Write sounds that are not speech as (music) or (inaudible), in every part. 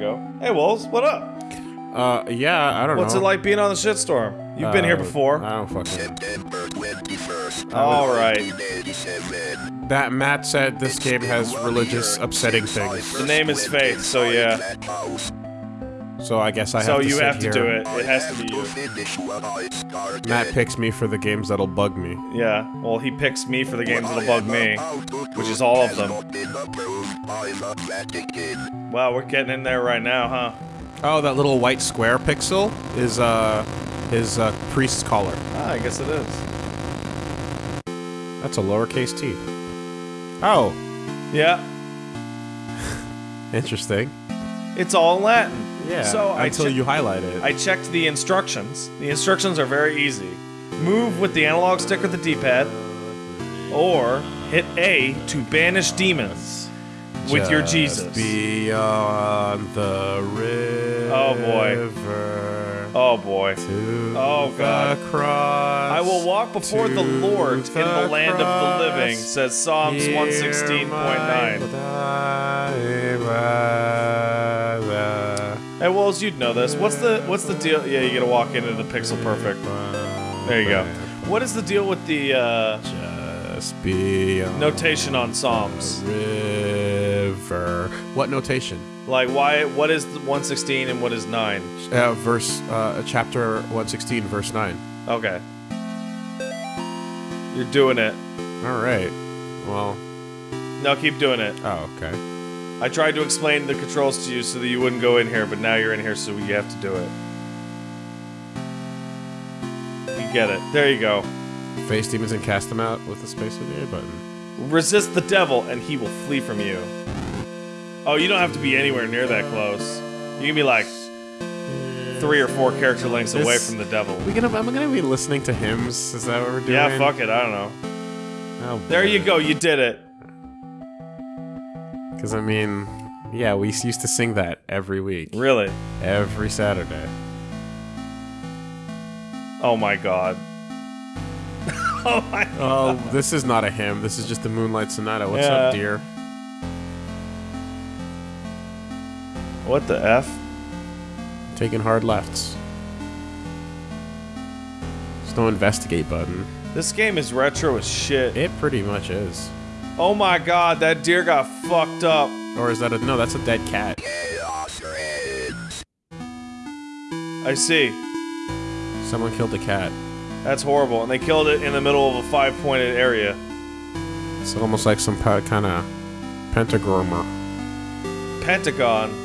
go. Hey, Wolves, what up? Uh, yeah, I don't What's know. What's it like being on the shitstorm? You've been here Uh, before. I don't fucking. September 21st. All right. That Matt said this game has religious upsetting things, The name is Faith, so yeah. So I guess I have So to So you sit have to here. do it. It has to be you. Finish what I started. Matt picks me for the games that'll bug me. Yeah. Well, he picks me for the games that'll bug me. about to do which is all of them. Not been approved by the Vatican. Wow, we're getting in there right now, huh? Oh, that little white square pixel is uh his uh, priest's collar. Ah, I guess it is. That's a lowercase t. Oh, Yeah. (laughs) interesting. It's all Latin. Yeah. So until you highlight it. I checked the instructions. The instructions are very easy. Move with the analog stick or the D-pad, or hit A to banish demons with your Jesus. Beyond the river. Oh, boy. Oh boy. Oh, God. The. I will walk before the Lord in the land of the living, says Psalms 116.9. my Hey, Wolves, you'd know this. What's the what's the deal? Yeah, you gotta walk into the Pixel Perfect. There you go. What is the deal with the uh, notation on Psalms? What notation? Like, why? What is 116 and what is nine? Uh, verse, uh, chapter 116, verse 9. Okay. You're doing it. All right. Well, No, keep doing it. oh, okay. I tried to explain the controls to you so that you wouldn't go in here, but now you're in here, so you have to do it. You get it. There you go. Face demons and cast them out with the space with the A button. Resist the devil, and he will flee from you. Oh, you don't have to be anywhere near that close. You can be like three or four character lengths away This- from the devil. We gonna, I'm gonna be listening to hymns. Is that what we're doing? Yeah, fuck it. I don't know. Oh, There you go. You did it. Because I mean, yeah, we used to sing that every week, Really? every Saturday. Oh my god. (laughs) oh my. Oh, god. Oh, this is not a hymn. This is just the Moonlight Sonata. What's Yeah. up, dear? What the f? Taking hard lefts. There's no investigate button. This game is retro as shit. It pretty much is. Oh my god, that deer got fucked up. Or is that a no? That's a dead cat. I see. Someone killed a cat. That's horrible. And they killed it in the middle of a five pointed area. It's almost like some kind of pentagrammer. Pentagon.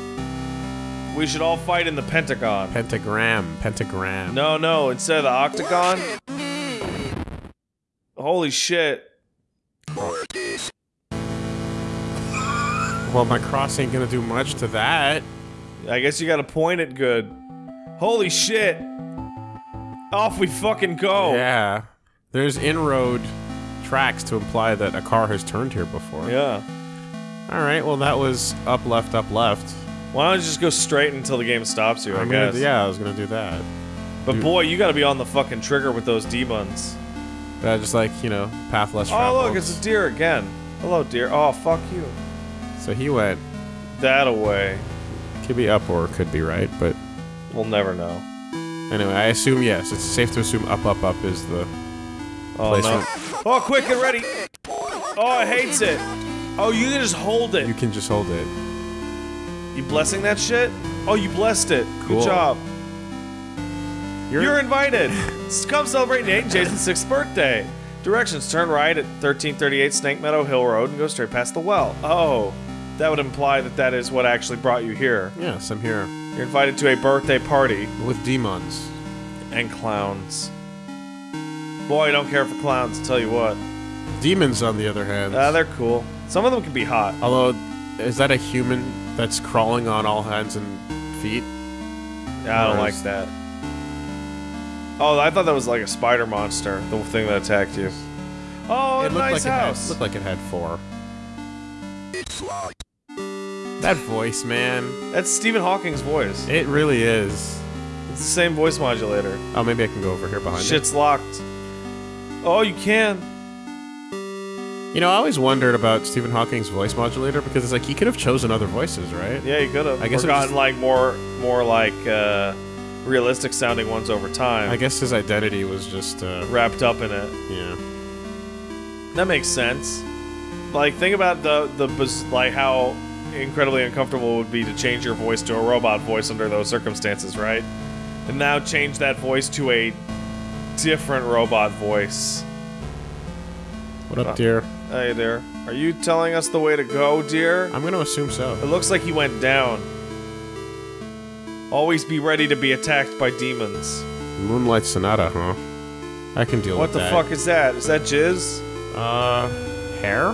We should all fight in the Pentagon. Pentagram. Pentagram. No, no, instead of the octagon. Holy shit. Well, my cross ain't gonna do much to that. I guess you gotta point it good. Holy shit. Off we fucking go. Yeah. There's inroad tracks to imply that a car has turned here before. Yeah. All right. Well, that was up, left, up, left. Why don't you just go straight until the game stops you, I I'm guess. gonna, yeah, I was gonna do that. But boy, you gotta be on the fucking trigger with those D-buns. But I just like you know, path less Oh, traveled. look, it's a deer again. Hello, deer. Oh, fuck you. So he went. That away. Could be up or could be right, but We'll never know. anyway, I assume yes. It's safe to assume up, up, up is the Oh, placement. no. Oh, quick, get ready. Oh, it hates it. Oh, you can just hold it. You can just hold it. You blessing that shit? Oh, you blessed it. Cool. Good job. You're, You're invited. (laughs) Come celebrate Nate and Jason's sixth birthday. Directions: Turn right at 1338 Snake Meadow Hill Road and go straight past the well. Oh, that would imply that that is what actually brought you here. yes, I'm here You're invited to a birthday party with demons. and clowns. Boy, I don't care for clowns. I'll tell you what. Demons, on the other hand. Ah, they're cool. Some of them can be hot. Although, is that a human that's crawling on all hands and feet? Yeah, I don't like that. Oh, I thought that was like a spider monster, the thing that attacked you. Oh, it a looked nice like it house. had, looked like it had four. It's like That voice, man. That's Stephen Hawking's voice. It really is. It's the same voice modulator. Oh, maybe I can go over here behind Shit's locked. Oh, you can. You know, I always wondered about Stephen Hawking's voice modulator because it's like he could have chosen other voices, right? Yeah, he could have. I guess or gotten just- like more, more like uh, realistic sounding ones over time. I guess his identity was just, uh, wrapped up in it. yeah. That makes sense. Like, think about the the like how incredibly uncomfortable it would be to change your voice to a robot voice under those circumstances, right? And now change that voice to a different robot voice. What up, Uh, dear? Hey there, are you telling us the way to go, dear? I'm gonna assume so. It looks like he went down. Always be ready to be attacked by demons. Moonlight Sonata, huh? I can deal What with that. What the fuck is that? Is that jizz? Uh, hair?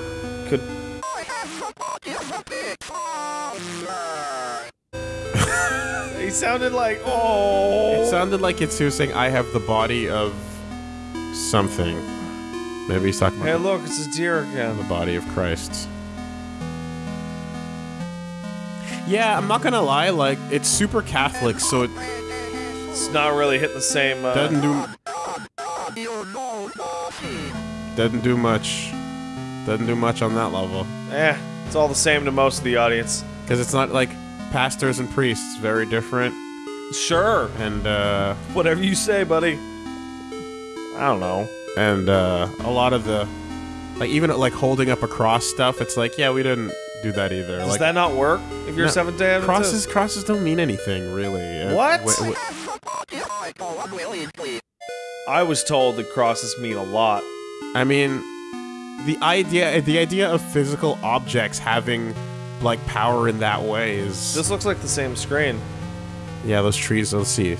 Could I have somebody of a big father. he sounded like oh? It sounded like it's he was saying, I have the body of something. Maybe he's talking Hey, look, it's a deer again. the body of Christ. Yeah, I'm not gonna lie, like, it's super Catholic, so it It's not really hitting the same. Uh, doesn't do You know nothing. doesn't do much. Doesn't do much on that level. eh, it's all the same to most of the audience. Because it's not like pastors and priests, very different. Sure, And uh whatever you say, buddy. I don't know. And uh a lot of the like even like holding up a cross stuff, it's like, yeah, we didn't do that either. Does like that not work if you're No, Seventh Day Adventist? crosses crosses don't mean anything really. Uh, What? wh- wh- Somebody I. I was told that crosses mean a lot. I mean, the idea the idea of physical objects having like power in that way is This looks like the same screen. yeah. Those trees. Let's see,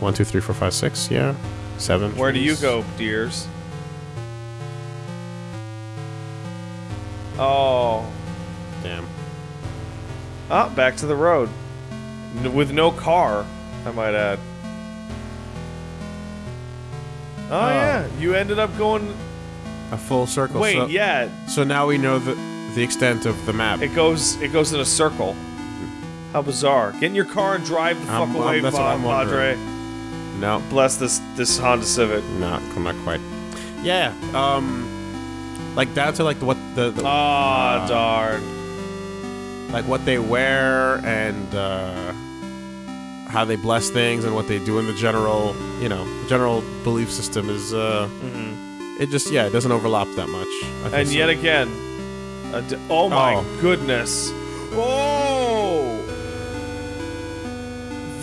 one, two, three, four, five, six. Yeah, seven. Where do you go, dears? Oh, Damn. ah, back to the road, N- with no car. I might add. Oh, Oh. yeah, you ended up going. A full circle. Wait, so, yeah, So now we know the the extent of the map. It goes it goes in a circle. How bizarre. Get in your car and drive the fuck away, I'm- that's what I'm Padre. No, Bless this this Honda Civic. not not quite. Yeah. Um, like down to like what the, the Ah, uh, darn. like what they wear and uh, how they bless things and what they do in the general, you know, general belief system is. Uh, It just yeah, it doesn't overlap that much. I think And so. yet again, oh my Oh. goodness. Oh!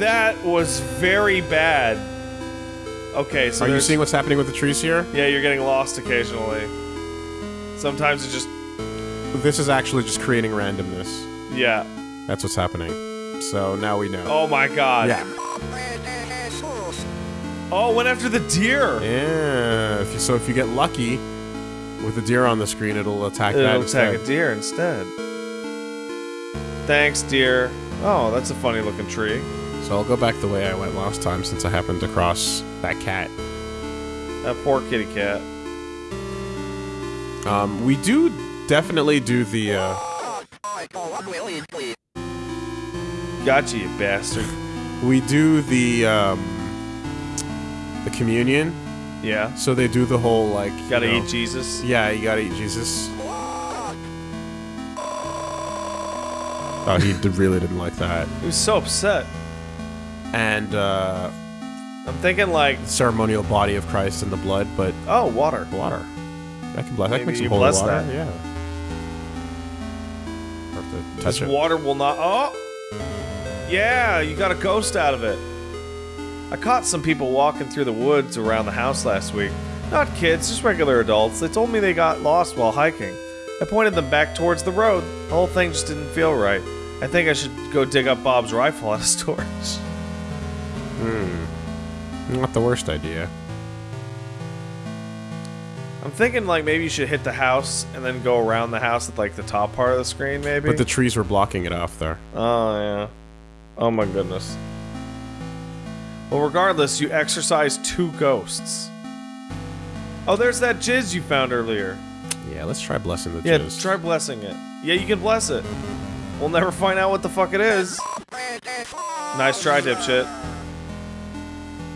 That was very bad. Okay, so are you seeing what's happening with the trees here? Yeah, you're getting lost occasionally. Sometimes it just This is actually just creating randomness. yeah. That's what's happening. So now we know. Oh my god. yeah. Oh, went after the deer. Yeah. If you, so if you get lucky with the deer on the screen, it'll attack that It'll instead. attack a deer instead. Thanks, deer. Oh, that's a funny looking tree. So I'll go back the way I went last time since I happened to cross that cat. That poor kitty cat. Um, we do definitely do the. Uh, I go unwillingly. Gotcha, you bastard. we do the um, the communion. Yeah. So they do the whole like. you Gotta know- eat Jesus. Yeah, you gotta eat Jesus. Oh, he really didn't like that. He was so upset. And uh, I'm thinking like, ceremonial body of Christ in the blood, but oh, water. water. I can bless. I Maybe can make some holy water. that. Yeah. Or have to This it. water will not. Oh, yeah, you got a ghost out of it. I caught some people walking through the woods around the house last week. Not kids, just regular adults. They told me they got lost while hiking. I pointed them back towards the road. The whole thing just didn't feel right. I think I should go dig up Bob's rifle out of (laughs) storage. Hmm. Not the worst idea. I'm thinking like maybe you should hit the house and then go around the house at like the top part of the screen, maybe. But the trees were blocking it off there. Oh, yeah. Oh, my goodness. Well, regardless, you exorcise two ghosts. Oh, there's that jizz you found earlier. Yeah, let's try blessing the Yeah, jizz. try blessing it. Yeah, you can bless it. We'll never find out what the fuck it is. Nice try, dipshit.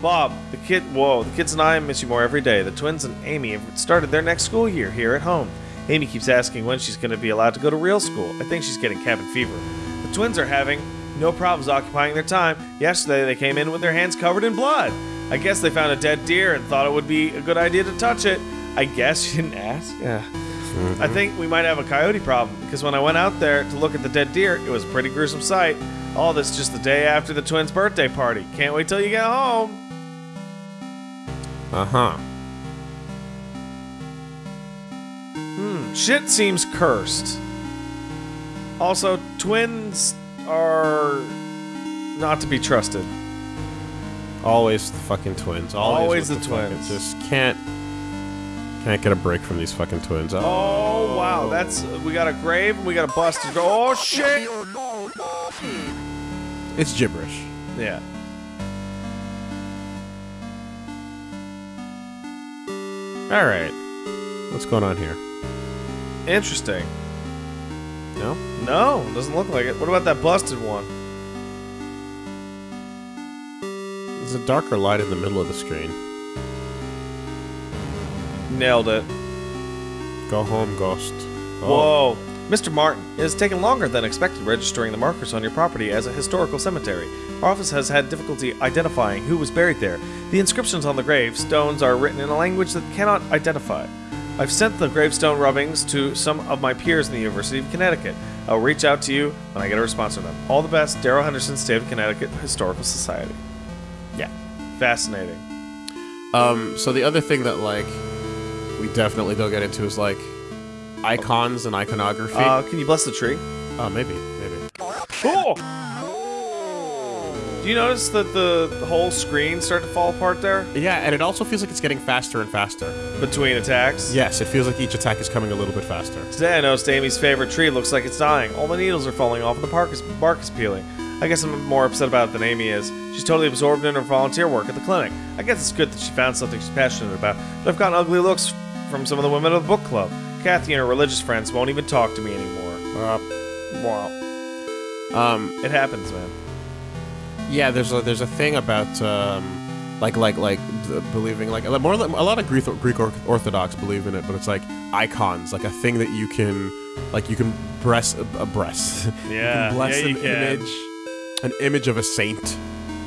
Bob, the kid, whoa, the kids and I miss you more every day. The twins and Amy have started their next school year here at home. Amy keeps asking when she's going to be allowed to go to real school. I think she's getting cabin fever. The twins are having no problems occupying their time. Yesterday, they came in with their hands covered in blood. I guess they found a dead deer and thought it would be a good idea to touch it. I guess (laughs) she didn't ask. Yeah. Mm-hmm. I think we might have a coyote problem because when I went out there to look at the dead deer, it was a pretty gruesome sight. All this just the day after the twins' birthday party. Can't wait till you get home. Uh huh. Shit seems cursed. Also, twins are not to be trusted. Always the fucking twins. Always, Always with the fucking- twins. Just can't can't get a break from these fucking twins. Oh, Oh wow, that's we got a grave and we got a busted. Oh shit! it's gibberish. Yeah. All right, what's going on here? Interesting. No. No, doesn't look like it. What about that busted one? There's a darker light in the middle of the screen. Nailed it. Go home, ghost. Oh. Whoa. Mr. Martin, it has taken longer than expected registering the markers on your property as a historical cemetery. Our office has had difficulty identifying who was buried there. The inscriptions on the gravestones are written in a language that cannot identify. I've sent the gravestone rubbings to some of my peers in the University of Connecticut. I'll reach out to you when I get a response from them. All the best, Daryl Henderson, State of Connecticut Historical Society. Yeah. Fascinating. Um, so the other thing that like we definitely don't get into is like icons and iconography. Uh, can you bless the tree? oh, maybe, maybe. Oh! Do you notice that the, whole screen start to fall apart there Yeah, and it also feels like it's getting faster and faster. between attacks? Yes, it feels like each attack is coming a little bit faster. Today I noticed Amy's favorite tree looks like it's dying. All the needles are falling off and the bark is, bark is peeling. I guess I'm more upset about it than Amy is. She's totally absorbed in her volunteer work at the clinic. I guess it's good that she found something she's passionate about, but I've gotten ugly looks from some of the women of the book club. Kathy and her religious friends won't even talk to me anymore. Uh, Wow. um, It happens, man. Yeah, there's a there's a thing about um, like like like believing like a- more a lot of Greek Greek Orthodox believe in it, but it's like icons, like a thing that you can like you can press a, a breast. you Yeah, can bless yeah, an image, an image of a saint,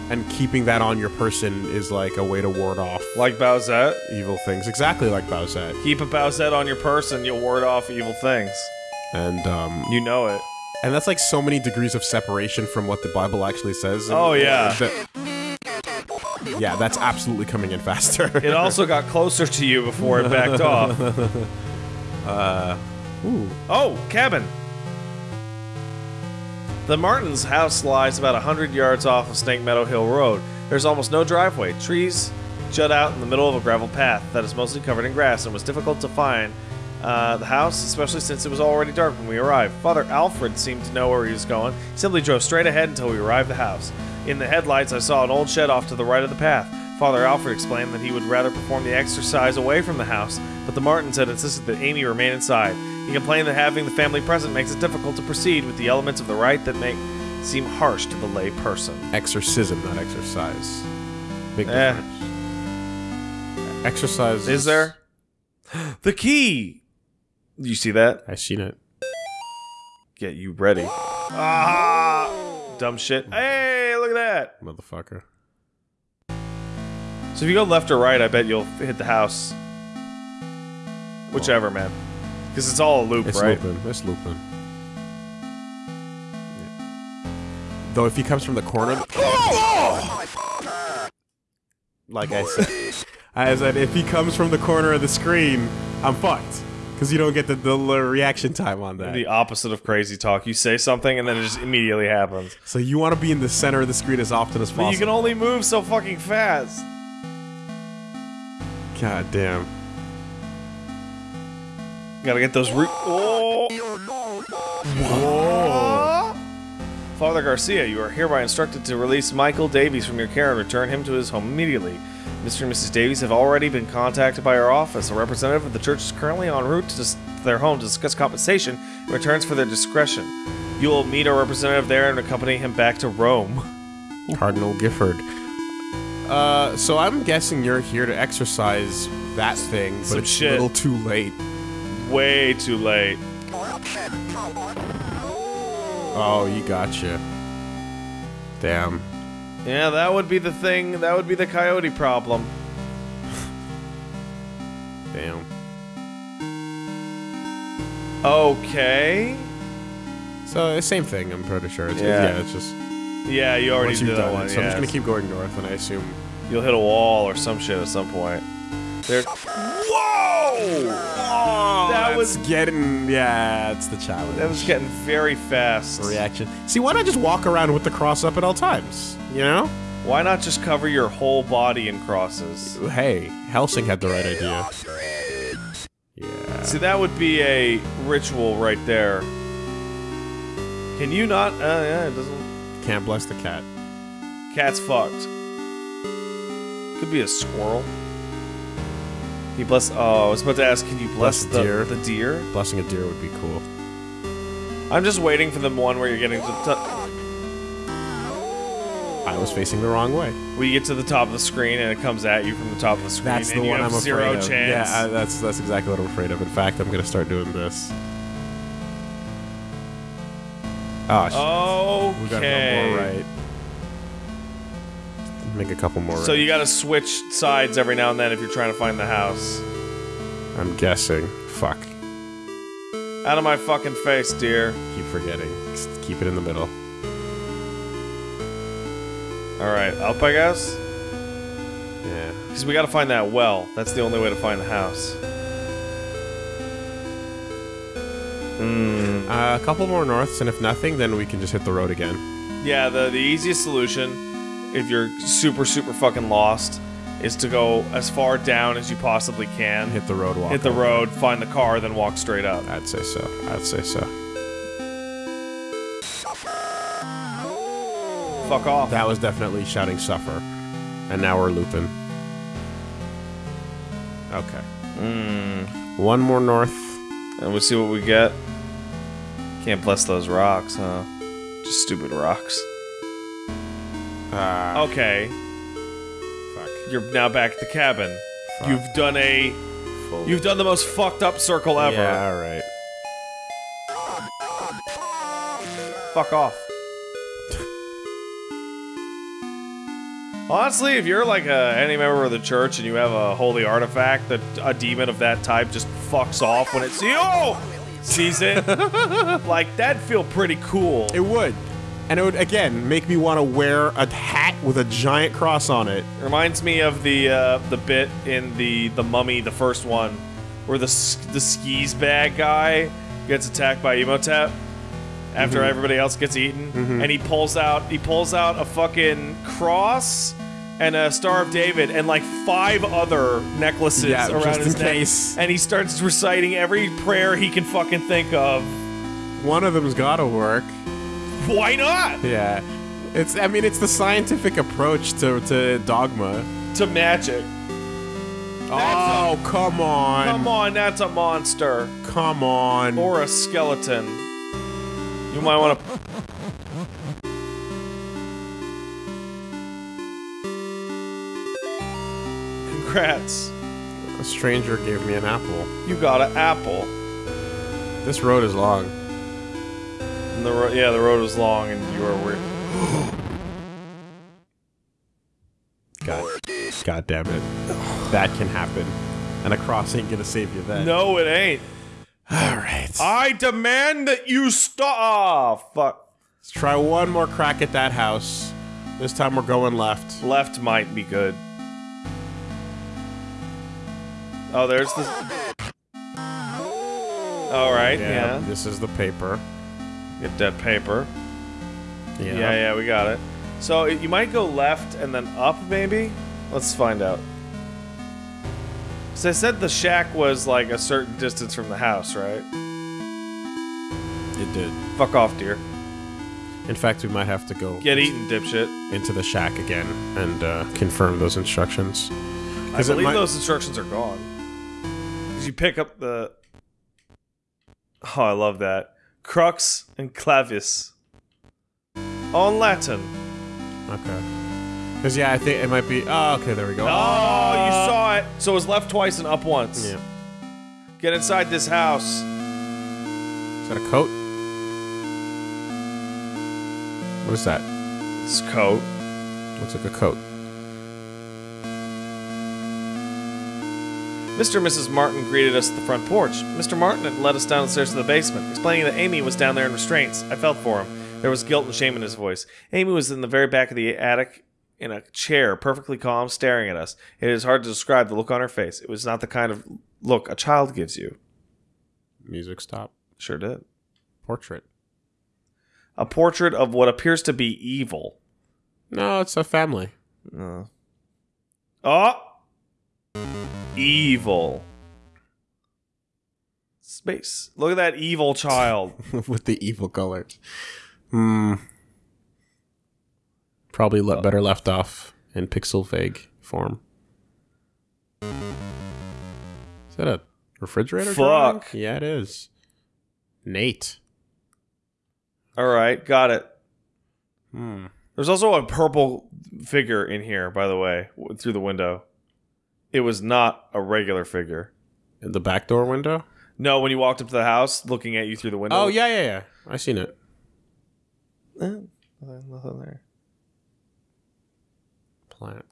and keeping that on your person is like a way to ward off Like Bowsette. evil things. Exactly like Bowsette. Keep a Bowsette on your person, you'll ward off evil things. And um, You know it. And that's like so many degrees of separation from what the Bible actually says. Oh, yeah. that- yeah, that's absolutely coming in faster. (laughs) It also got closer to you before it backed off. (laughs) Uh, ooh. Oh, cabin. The Martins' house lies about 100 yards off of Snake Meadow Hill Road. There's almost no driveway. Trees jut out in the middle of a gravel path that is mostly covered in grass and was difficult to find uh, the house, especially since it was already dark when we arrived. Father Alfred seemed to know where he was going. He simply drove straight ahead until we arrived at the house. In the headlights, I saw an old shed off to the right of the path. Father Alfred explained that he would rather perform the exercise away from the house, but the Martins had insisted that Amy remain inside. He complained that having the family present makes it difficult to proceed with the elements of the rite that make seem harsh to the lay person. Exorcism, not exercise. Big Eh. difference. Exercise Is there? (gasps) The key! You see that? I seen it. Get you ready. Ah! Dumb shit. Hey, look at that! Motherfucker. So if you go left or right, I bet you'll hit the house. Whichever, man. Because it's all a loop, It's right? looping. It's looping. Though if he comes from the corner, like I said, (laughs) I said if he comes from the corner of the screen, I'm fucked because you don't get the, the reaction time on that. The opposite of crazy talk. You say something and then it just immediately happens. So you want to be in the center of the screen as often as But possible. you can only move so fucking fast. God damn. Gotta get those. Re- oh! Whoa! Father Garcia, you are hereby instructed to release Michael Davies from your care and return him to his home immediately. Mr. and Mrs. Davies have already been contacted by our office. A representative of the church is currently en route to dis- their home to discuss compensation in returns for their discretion. You will meet our representative there and accompany him back to Rome. Cardinal Gifford. Uh, so I'm guessing you're here to exercise that thing, but Some it's shit. a little too late. way too late. Oh, you gotcha. Damn. Yeah, that would be the thing. That would be the coyote problem. (laughs) Damn. Okay. So, uh, same thing, I'm pretty sure. It's, Yeah. yeah. it's just. Yeah, you already did that one. it. So I'm just gonna keep going north, and I assume. You'll hit a wall or some shit at some point. There. Whoa! that was getting. Yeah, it's the challenge. that was getting very fast. reaction. See, why not just walk around with the cross up at all times? You know? Why not just cover your whole body in crosses? Hey, Helsing had the right idea. Yeah. See, that would be a ritual right there. Can you not? Uh, yeah, it doesn't. Can't bless the cat. Cat's fucked. Could be a squirrel. Can you bless? Oh, I was about to ask. Can you bless, Bless the the deer. The deer. Blessing a deer would be cool. I'm just waiting for the one where you're getting to the top. I was facing the wrong way. you get to the top of the screen and it comes at you from the top of the screen. That's the one I'm afraid of. chance. Yeah, I, that's that's exactly what I'm afraid of. In fact, I'm gonna start doing this. Ah, oh, shit. okay. we gotta go more right. Make a couple more. So you got to switch sides every now and then if you're trying to find the house. I'm guessing. Fuck. Out of my fucking face, dear. Keep forgetting. Just keep it in the middle. All right, up, I guess. Yeah. Because we got to find that well. That's the only way to find the house. Hmm. Uh, a couple more norths, and if nothing, then we can just hit the road again. Yeah, the the easiest solution, if you're super super fucking lost, is to go as far down as you possibly can. Hit the road walk. hit the road, find the car, then walk straight up. I'd say so. I'd say so. Fuck off. That was definitely shouting suffer. And now we're looping. Okay. Mm. One more north. And we'll see what we get. Can't bless those rocks, huh? Just stupid rocks. Uh, Okay, fuck. you're now back at the cabin. Fuck. You've done a. Full- You've done the most fucked up circle ever. Yeah, alright. Fuck off. Honestly, if you're like a, any member of the church and you have a holy artifact that a demon of that type just fucks off when it see oh sees it, (laughs) like that'd feel pretty cool. It would. And it would, again, make me want to wear a hat with a giant cross on it. Reminds me of the uh, the bit in the the Mummy, the first one, where the the skis bag guy gets attacked by Imhotep after everybody else gets eaten, and he pulls out he pulls out a fucking cross and a Star of David and like five other necklaces Yeah, around his neck, case. and he starts reciting every prayer he can fucking think of. One of them's gotta work. Why not? Yeah. It's, I mean, it's the scientific approach to, to dogma. To magic. oh, come on. Come on, that's a monster. Come on. or a skeleton. You might want to. Congrats. A stranger gave me an apple. You got an apple. This road is long. And the ro- yeah, the road was long and you were weird. God, God damn it. That can happen. And a cross ain't gonna save you then. No, it ain't. Alright. I demand that you stop. Oh, fuck. Let's try one more crack at that house. This time we're going left. Left might be good. Oh, there's the. All right, yeah. This is the paper. Get that paper. Yeah. Yeah, yeah, we got it. So you might go left and then up, maybe? Let's find out. So I said the shack was like a certain distance from the house, right? It did. Fuck off, dear. In fact, we might have to go Get eaten, dipshit. into the shack again and uh, confirm those instructions. I believe might- those instructions are gone. Because you pick up the. Oh, I love that. Crux and clavis. On Latin. Okay. Because, yeah, I think it might be. Oh, okay, there we go. Oh, you saw it. So it was left twice and up once. Yeah. Get inside this house. Is that a coat? What is that? This coat. Looks like a coat. Mr. and Mrs. Martin greeted us at the front porch. Mr. Martin had led us down the stairs to the basement, explaining that Amy was down there in restraints. I felt for him. There was guilt and shame in his voice. Amy was in the very back of the attic in a chair, perfectly calm, staring at us. It is hard to describe the look on her face. It was not the kind of look a child gives you. Music stop. Sure did. Portrait. A portrait of what appears to be evil. No, it's a family. Uh. Oh! Evil. Space. Look at that evil child. (laughs) with the evil colors. Hmm. Probably le- better left off in pixel vague form. Is that a refrigerator? drawing? Fuck. Yeah, it is. Nate. All right, got it. Hmm. There's also a purple figure in here, by the way, through the window. It was not a regular figure. In the back door window? No, when you walked up to the house, looking at you through the window. Oh yeah, yeah, yeah. I seen it. Eh, nothing, nothing there. Plant.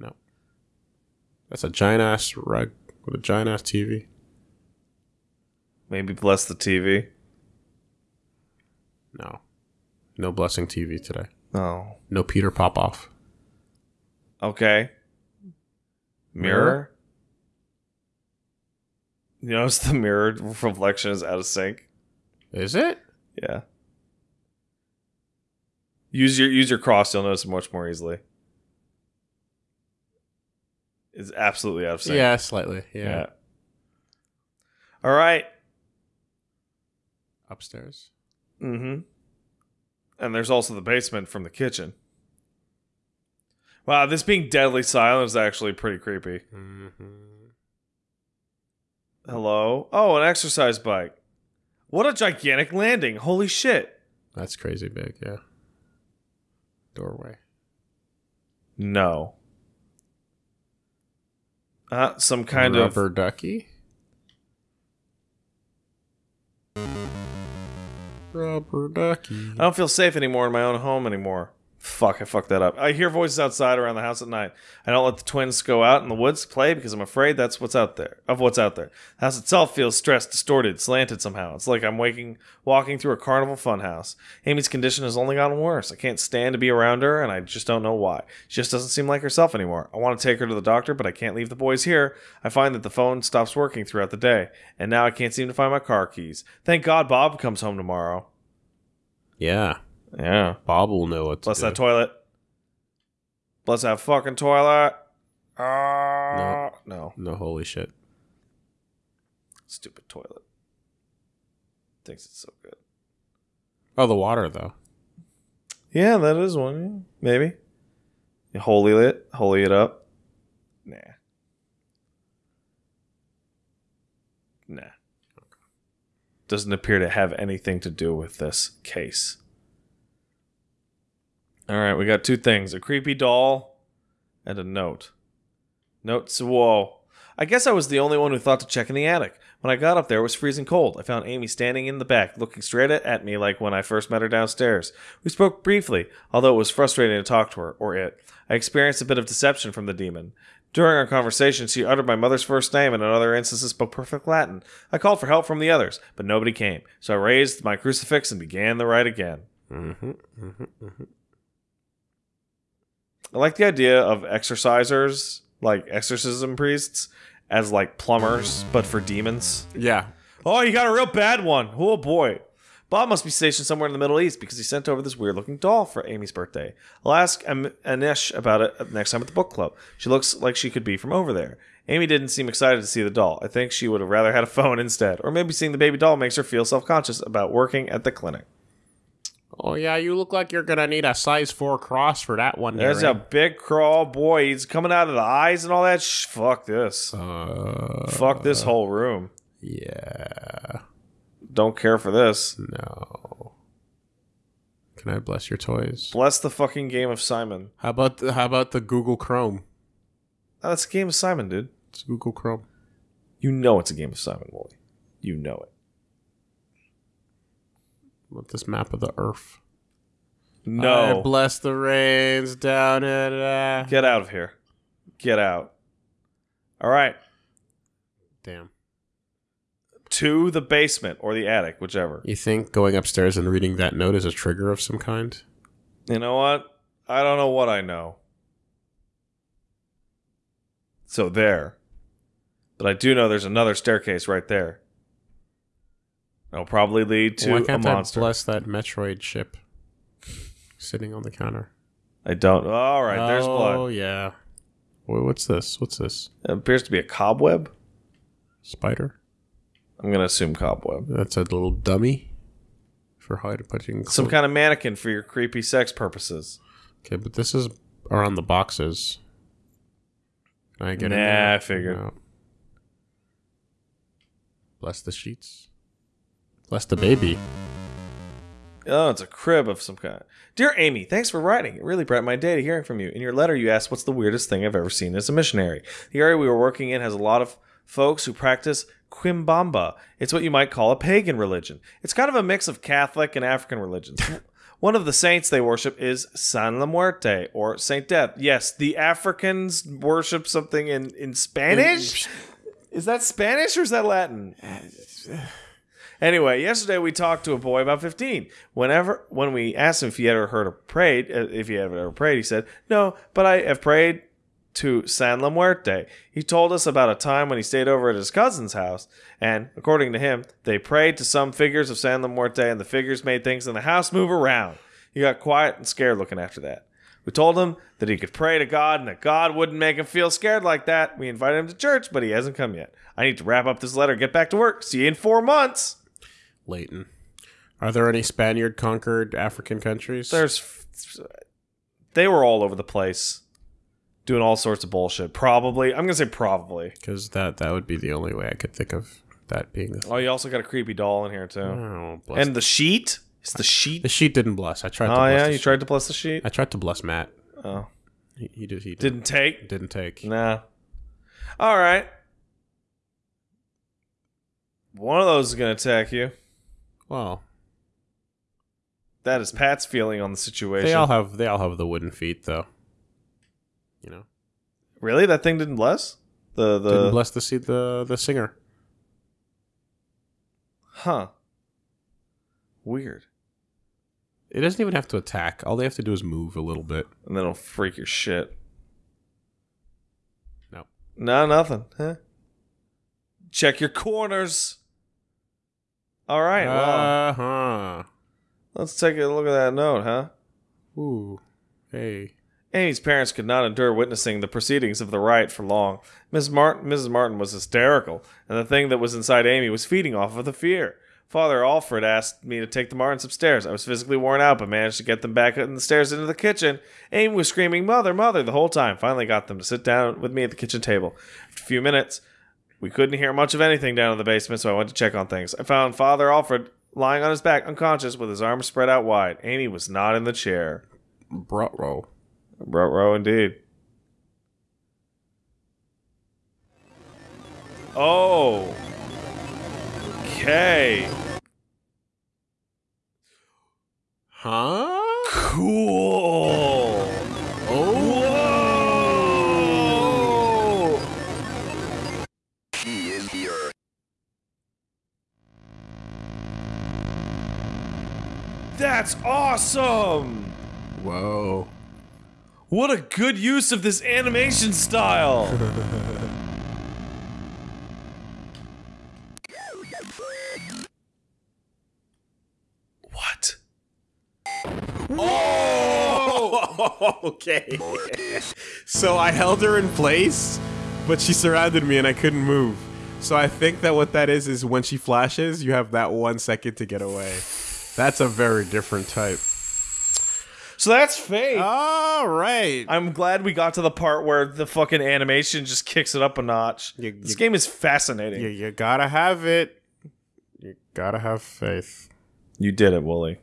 No. That's a giant ass rug with a giant ass TV. Maybe bless the TV. No. No blessing TV today. Oh, No Peter Popoff. okay. Mirror. You notice (laughs) the mirror reflection is out of sync. Is it? Yeah. Use your use your cross. You'll notice it much more easily. It's absolutely out of sync. Yeah, slightly. Yeah. Yeah. All right. Upstairs. Mm-hmm. And there's also the basement from the kitchen. Wow, this being deadly silent is actually pretty creepy. Mm-hmm. Hello? Oh, an exercise bike. What a gigantic landing. Holy shit. That's crazy big, yeah. Doorway. No. Uh, some kind Rubber of ducky. Rubber ducky. I don't feel safe anymore in my own home anymore. Fuck, I fucked that up. I hear voices outside around the house at night. I don't let the twins go out in the woods to play because I'm afraid that's what's out there. Of what's out there. The house itself feels stressed, distorted, slanted somehow. It's like I'm waking, walking through a carnival funhouse. Amy's condition has only gotten worse. I can't stand to be around her, and I just don't know why. She just doesn't seem like herself anymore. I want to take her to the doctor, but I can't leave the boys here. I find that the phone stops working throughout the day, and now I can't seem to find my car keys. Thank God Bob comes home tomorrow. Yeah. Yeah. Bob will know what to Bless do. that toilet. Bless that fucking toilet. Ah, no. no, holy shit. Stupid toilet. Thinks it's so good. Oh, the water, though. Yeah, that is one. yeah. Maybe. You holy it, holy it up. Nah. Nah. Doesn't appear to have anything to do with this case. All right, we got two things: a creepy doll and a note. Notes. Whoa. I guess I was the only one who thought to check in the attic. When I got up there, it was freezing cold. I found Amy standing in the back, looking straight at, me like when I first met her downstairs. We spoke briefly, although it was frustrating to talk to her, or it. I experienced a bit of deception from the demon. During our conversation, she uttered my mother's first name and in other instances spoke perfect Latin. I called for help from the others, but nobody came, so I raised my crucifix and began the rite again. Mm-hmm. Mm-hmm. I like the idea of exorcisers, like exorcism priests, as like plumbers, but for demons. Yeah. Oh, you got a real bad one. Oh boy. Bob must be stationed somewhere in the Middle East because he sent over this weird looking doll for Amy's birthday. I'll ask Am- Anish about it next time at the book club. She looks like she could be from over there. Amy didn't seem excited to see the doll. I think she would have rather had a phone instead. Or maybe seeing the baby doll makes her feel self conscious about working at the clinic. Oh, yeah, you look like you're going to need a size 4 cross for that one. There's there, a big crawl boy. He's coming out of the eyes and all that. Shh, fuck this. Uh, fuck this whole room. yeah. Don't care for this. No. Can I bless your toys? Bless the fucking game of Simon. How about the, how about the Google Chrome? Oh, that's a game of Simon, dude. It's Google Chrome. You know it's a game of Simon Woolie. You know it. With this map of the earth. I No. bless the rains down at. Uh... Get out of here. Get out. All right. Damn. To the basement or the attic, whichever. You think going upstairs and reading that note is a trigger of some kind? You know what? I don't know what I know. So there. But I do know there's another staircase right there. That'll probably lead to Why a can't I monster. bless that Metroid ship sitting on the counter? I don't. All right, there's oh, blood. Oh yeah. Wait, what's this? What's this? It appears to be a cobweb. Spider? I'm gonna assume cobweb. That's a little dummy for hide putting. Some kind of mannequin for your creepy sex purposes. Okay, but this is around the boxes. Can I get in Nah, there? I figured. No. Bless the sheets. Bless the baby. Oh, it's a crib of some kind. Dear Amy, thanks for writing. It really brightened my day to hearing from you. In your letter, you asked what's the weirdest thing I've ever seen as a missionary. The area we were working in has a lot of folks who practice Quimbanda. It's what you might call a pagan religion. It's kind of a mix of Catholic and African religions. (laughs) One of the saints they worship is San La Muerte or Saint Death. Yes, the Africans worship something in, in Spanish? Is that Spanish or is that Latin? (sighs) (sighs) (sighs) Anyway, yesterday we talked to a boy about 15. Whenever when we asked him if he ever heard of prayed, uh, if he ever prayed, he said, "No, but I have prayed to San La Muerte." He told us about a time when he stayed over at his cousin's house, and according to him, they prayed to some figures of San La Muerte, and the figures made things in the house move around. He got quiet and scared looking after that. We told him that he could pray to God and that God wouldn't make him feel scared like that. We invited him to church, but he hasn't come yet. I need to wrap up this letter, get back to work. See you in four months. Leighton. Are there any Spaniard conquered African countries? There's, they were all over the place, doing all sorts of bullshit. Probably, I'm gonna say probably. because that that would be the only way I could think of that being the. Oh, you also got a creepy doll in here too, Oh, bless and the sheet. It's the sheet? the sheet didn't bless. I tried. to Oh bless yeah, the you sheet. tried to bless the sheet. I tried to bless Matt. Oh, He, he did. He did, didn't take. didn't take. Nah. All right. One of those is gonna attack you. Well, That is Pat's feeling on the situation. they all have they all have the wooden feet though. You know, really? That thing didn't bless the the. didn't bless the see the the singer. huh. Weird. It doesn't even have to attack. All they have to do is move a little bit. and then it'll freak your shit. No. No, nothing. Huh? Check your corners. All right. well, Uh huh. let's take a look at that note, huh? Ooh. Hey. Amy's parents could not endure witnessing the proceedings of the riot for long. Miss Martin, Mrs. Martin was hysterical, and the thing that was inside Amy was feeding off of the fear. Father Alfred asked me to take the Martins upstairs. I was physically worn out, but managed to get them back up the stairs into the kitchen. Amy was screaming, Mother, Mother, the whole time. Finally got them to sit down with me at the kitchen table. After a few minutes, we couldn't hear much of anything down in the basement, so I went to check on things. I found Father Alfred lying on his back, unconscious, with his arms spread out wide. Amy was not in the chair. Bro. Bro, row indeed. Oh. Okay. Huh? Cool. That's awesome. Whoa. What a good use of this animation style. (laughs) what? Oh, (laughs) okay. so I held her in place, but she surrounded me and I couldn't move. So I think that what that is is when she flashes, you have that one second to get away. That's a very different type. So that's fake. All right. I'm glad we got to the part where the fucking animation just kicks it up a notch. You- this you- game is fascinating. You, you gotta have it. You gotta have faith. You did it, Woolie.